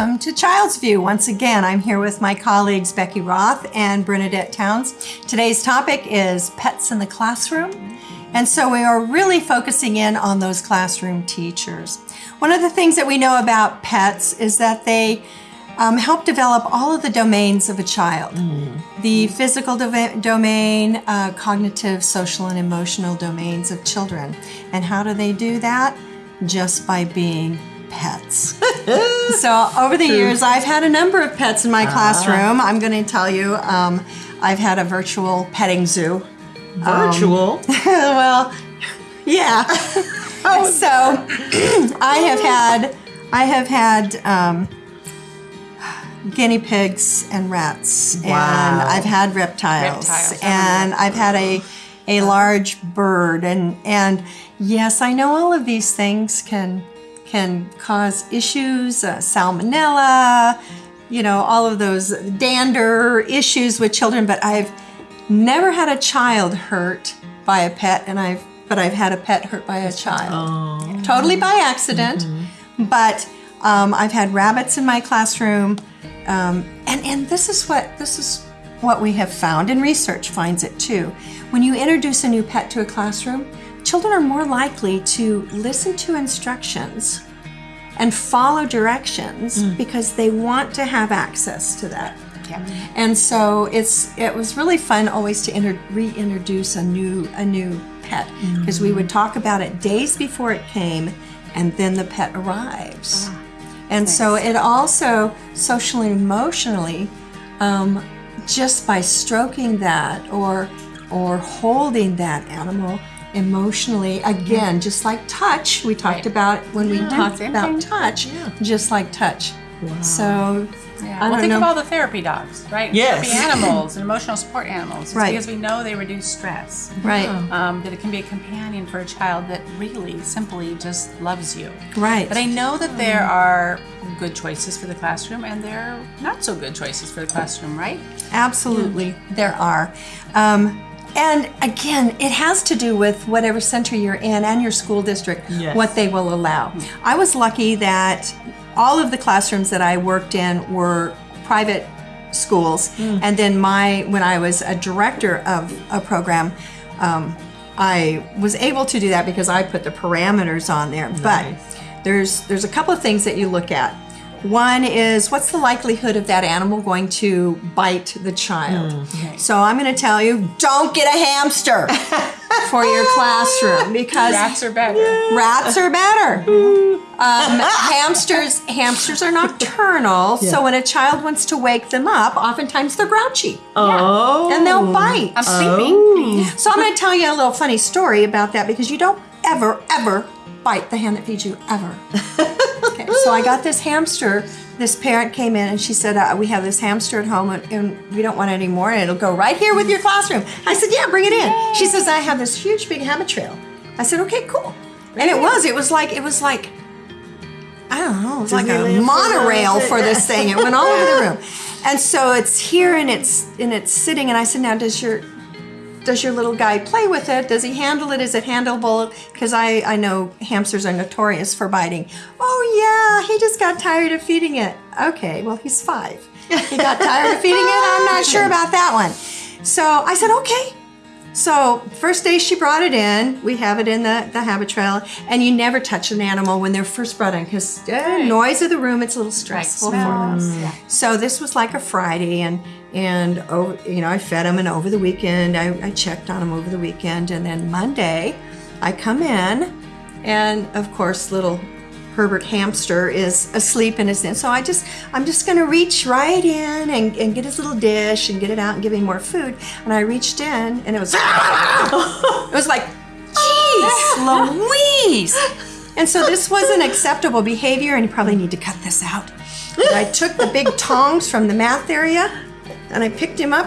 welcome to Child's View. Once again, I'm here with my colleagues Becky Roth and Bernadette Towns. Today's topic is pets in the classroom. And so we are really focusing in on those classroom teachers. One of the things that we know about pets is that they um, help develop all of the domains of a child the physical dova- domain, uh, cognitive, social, and emotional domains of children. And how do they do that? Just by being pets. so, over the years, I've had a number of pets in my classroom. I'm going to tell you, um, I've had a virtual petting zoo. Virtual. well, yeah. so I have had I have had um, guinea pigs and rats, and I've had reptiles, Reptiles, and I've had a a large bird, and and yes, I know all of these things can can cause issues, uh, salmonella, you know, all of those dander issues with children, but I've never had a child hurt by a pet, and I've but I've had a pet hurt by a child, totally by accident. But um, I've had rabbits in my classroom, um, and and this is what this is what we have found, and research finds it too. When you introduce a new pet to a classroom, children are more likely to listen to instructions and follow directions mm. because they want to have access to that. Yeah. And so it's it was really fun always to inter- reintroduce a new a new pet because we would mm. talk about it days before it came, and then the pet arrives. Ah, and so it also socially and emotionally, um, just by stroking that or or holding that animal emotionally again just like touch we talked Right. about when we talked same about thing. touch just like touch so Yeah. I well, don't think know. of all the therapy dogs, right? Yes. Therapy animals and emotional support animals. It's Right. because we know they reduce stress. right Um, that it can be a companion for a child that really simply just loves you. right But I know that there are good choices for the classroom and there are not so good choices for the classroom, right? Absolutely, there are. Um, and again, it has to do with whatever center you're in and your school district, Yes. what they will allow. I was lucky that all of the classrooms that I worked in were private schools, and then my when I was a director of a program. Um, I was able to do that because I put the parameters on there. But there's there's a couple of things that you look at. One is what's the likelihood of that animal going to bite the child? So I'm going to tell you, don't get a hamster for your classroom because Rats are better. rats are better. Um, hamsters hamsters are nocturnal, so when a child wants to wake them up, oftentimes they're grouchy Oh. and they'll bite. I'm sleeping. So I'm going to tell you a little funny story about that because you don't ever, ever bite the hand that feeds you, ever. so I got this hamster. This parent came in and she said, uh, "We have this hamster at home and, and we don't want it anymore, and it'll go right here with your classroom." I said, "Yeah, bring it in." She says, "I have this huge big Habitrail." I said, "Okay, cool." And it was. It was like it was like I don't know. It was like a monorail for this thing. It went all over the room. And so it's here and it's and it's sitting. And I said, "Now, does your does your little guy play with it? Does he handle it? Is it handleable? Because I, I know hamsters are notorious for biting. Oh, yeah, he just got tired of feeding it. Okay, well, he's five. He got tired of feeding it? I'm not sure about that one. So I said, okay. So first day she brought it in, we have it in the, the Habitrail, and you never touch an animal when they're first brought in because the noise of the room, it's a little Right. stressful for them. Yeah. So this was like a Friday, and and over, you know I fed them and over the weekend I, I checked on them over the weekend, and then Monday I come in, and of course little Herbert hamster is asleep in his den. So I just I'm just gonna reach right in and, and get his little dish and get it out and give him more food. And I reached in, and it was it was like, jeez, Louise. And so this wasn't acceptable behavior, and you probably need to cut this out. And I took the big tongs from the math area and I picked him up.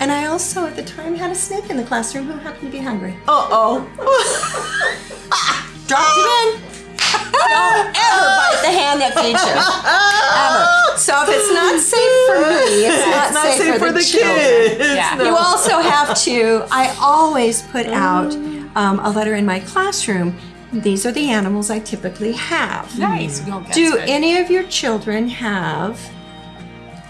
And I also, at the time, had a snake in the classroom who happened to be hungry. Uh oh. Dropped it in. Don't ever bite the hand that feeds you. Ever. So if it's not safe for me, it's not, Not safe, safe for, for the, the children. kids. Yeah. No. You also have to, I always put out um, a letter in my classroom these are the animals I typically have. Nice. Well, Do good. any of your children have.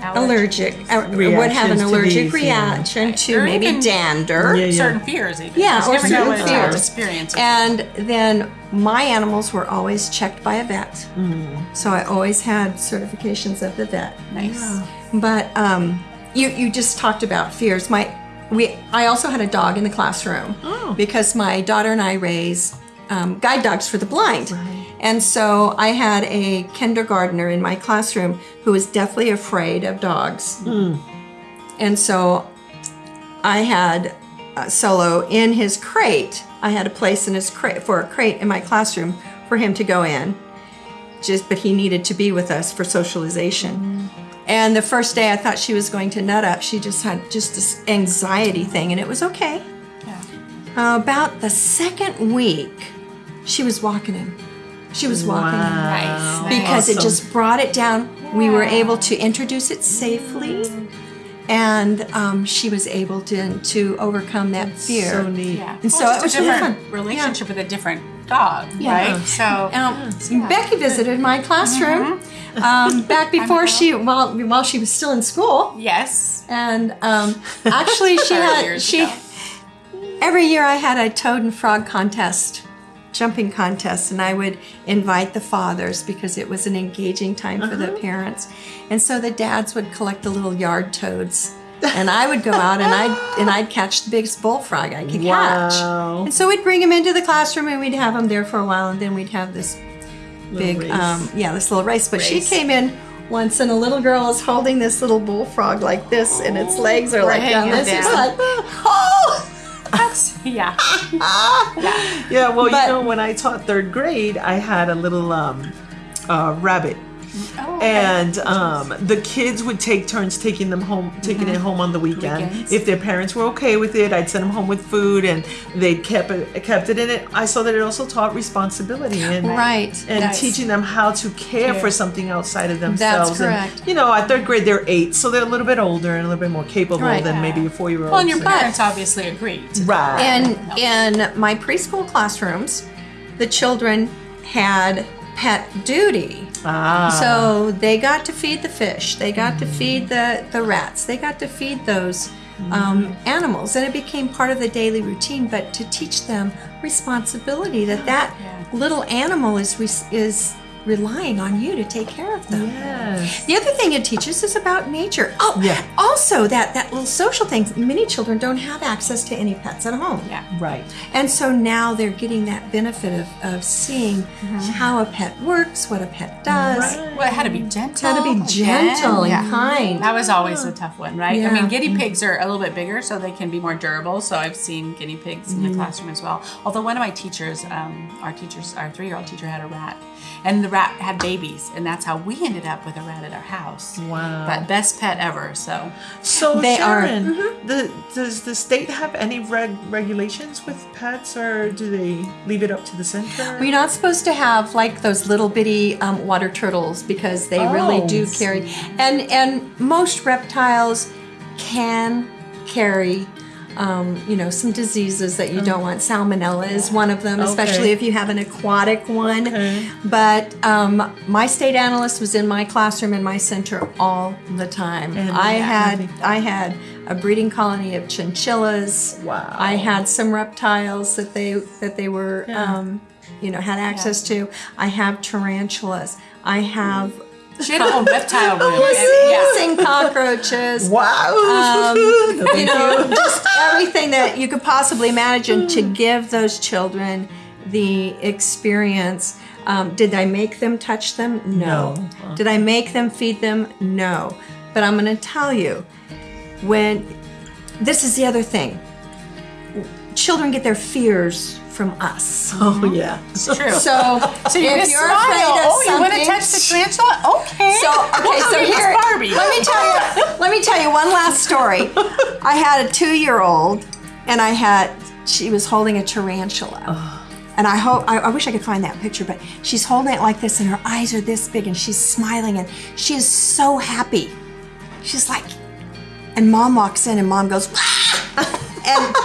Allergic, or would have an Reactions to allergic these, yeah. reaction to Or maybe even- dander? Yeah, yeah. certain fears even. Yeah, You or never know certain what a child's fears. experience. is. And then my animals were always checked by a vet. So I always had certifications of the vet. nice. But um, you you just talked about fears. My we I also had a dog in the classroom Oh. because my daughter and I raise um, guide dogs for the blind. And so I had a kindergartner in my classroom who was deathly afraid of dogs. And so I had uh, Solo in his crate. I had a place in his crate for a crate in my classroom for him to go in. Just, but he needed to be with us for socialization. And the first day, I thought she was going to nut up. She just had just this anxiety thing, and it was okay. Yeah. Uh, about the second week, she was walking him. She was walking him Nice. because it just brought it down. We were able to introduce it safely, and um, she was able to to overcome that fear. So neat. Yeah. And Well, so it was a different fun. relationship with a different dog, Yeah. right? So Um, Becky visited my classroom um, back before she while while she was still in school, yes. and um, actually she had she ago. every year I had a toad and frog contest, jumping contest, and I would invite the fathers because it was an engaging time for the parents, and so the dads would collect the little yard toads. and I would go out and I'd and I'd catch the biggest bullfrog I could catch. And so we'd bring him into the classroom and we'd have him there for a while, and then we'd have this big, race. um, yeah, this little race. But she came in once, and a little girl is holding this little bullfrog like this, and its legs are like down this. It's down. like, oh, That's yeah. Yeah, well, But- you know, when I taught third grade, I had a little um, uh, rabbit. Oh. And um, the kids would take turns taking them home, taking it home on the weekend. Weekends. If their parents were okay with it, I'd send them home with food, and they kept it, kept it in it. I saw that it also taught responsibility and right. and Nice. teaching them how to care, Care. for something outside of themselves. And, correct. you know, at third grade they're eight, so they're a little bit older and a little bit more capable Right. than maybe a four-year-old. well, and your So- parents obviously agreed. Right? And in my preschool classrooms, the children had pet duty. Ah, So they got to feed the fish, they got to feed the, the rats, they got to feed those um, animals, and it became part of the daily routine. But to teach them responsibility that that Yeah. little animal is is relying on you to take care of them. yes. The other thing it teaches is about nature. Oh, Yeah. also that that little social thing. Many children don't have access to any pets at home. Yeah. Right. And so now they're getting that benefit of, of seeing mm-hmm. how a pet works, what a pet does. Right. Well, had to be gentle. How to be again. gentle and Yeah. kind. That was always a tough one, right? I mean, guinea mm-hmm. pigs are a little bit bigger, so they can be more durable. So I've seen guinea pigs in the mm-hmm. classroom as well. Although one of my teachers, um, our teachers, our three-year-old teacher had a rat, and the rat had babies, and that's how we ended up with a rat at our house. Wow. But best pet ever. So So They are- Sharon, the, does the state have any reg- regulations with pets, or do they leave it up to the center? We're not supposed to have like those little bitty um, water turtles because they really Oh. do carry, and and most reptiles can carry, um, you know, some diseases that you don't want. Salmonella is one of them, especially if you have an aquatic one. Okay. But um, my state analyst was in my classroom in my center all the time. And I had nothing. I had a breeding colony of chinchillas. Wow. I had some reptiles that they that they were Yeah. um, you know had access to. I have tarantulas. I have she had a whole reptile room. and- yeah. sing cockroaches. wow. Um, you know, just everything that you could possibly imagine to give those children the experience. Um, did I make them touch them? No. No. Did I make them feed them? No. But I'm going to tell you, when this is the other thing, children get their fears from us. Oh yeah. it's True. So, So you if you're smile. afraid of oh, you want to something- touch the tarantula? Okay. So okay, so here Barbie. let me tell you let me tell you one last story. I had a two year old and I had she was holding a tarantula. And I hope I, I wish I could find that picture, but she's holding it like this and her eyes are this big and she's smiling and she is so happy. She's like and mom walks in and mom goes "Ah!" and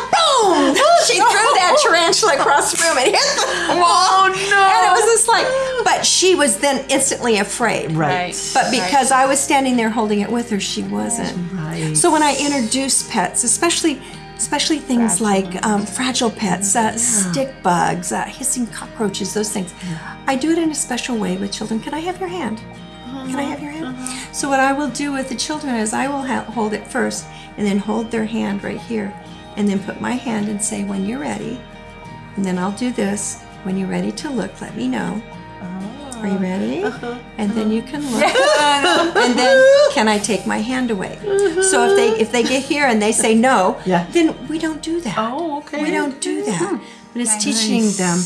boom boom! she threw that tarantula across the room and hit the wall. Oh, no. And it was just like, but she was then instantly afraid. Right. But because I was standing there holding it with her, she wasn't. Right. So when I introduce pets, especially especially things like um, fragile pets, uh, stick bugs, uh, hissing cockroaches, those things, I do it in a special way with children. Can I have your hand? Can I have your hand? So what I will do with the children is I will ha- hold it first, and then hold their hand right here, and then put my hand and say, "When you're ready," and then I'll do this. When you're ready to look, let me know. Are you oh. ready? Uh-huh. And then you can look. and then can I take my hand away? So if they if they get here and they say no, Yeah. then we don't do that. Oh, okay. We don't do that. Hmm. But it's teaching them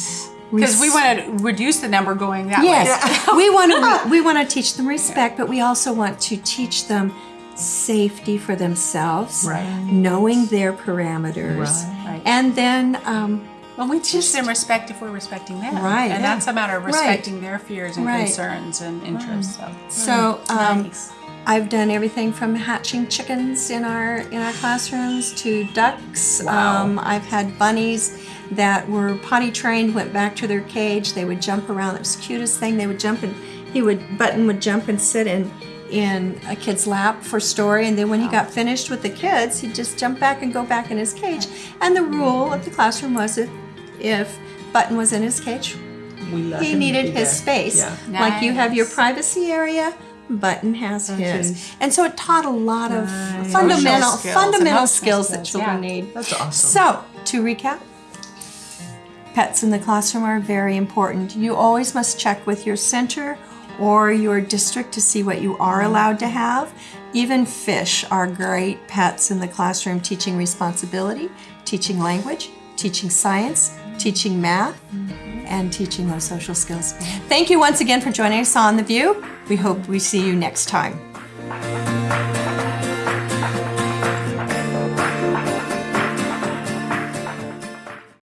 Because we want to reduce the number going that way. Yes, we want to we want to teach them respect, but we also want to teach them safety for themselves, Right. knowing their parameters, Right. and then um, Well, we teach them respect if we're respecting them. Right, And yeah. that's a matter of Right. respecting their fears and Right. concerns and interests. So. so um, Nice. I've done everything from hatching chickens in our in our classrooms to ducks. Um, I've had bunnies that were potty trained, went back to their cage. They would jump around. It was the cutest thing. They would jump and he would Button would jump and sit in in a kid's lap for story, and then when he got finished with the kids, he'd just jump back and go back in his cage. And the rule of the classroom was if if Button was in his cage, he needed his space. Yeah. Like you have your privacy area, Button has his. And so it taught a lot of Nice. fundamental skills, fundamental emotional skills that children yeah. need. That's awesome. So, to recap, pets in the classroom are very important. You always must check with your center or your district to see what you are mm-hmm. allowed to have. Even fish are great pets in the classroom, teaching responsibility, teaching language, teaching science, mm-hmm. teaching math, mm-hmm. and teaching those social skills. Thank you once again for joining us on The View. We hope we see you next time.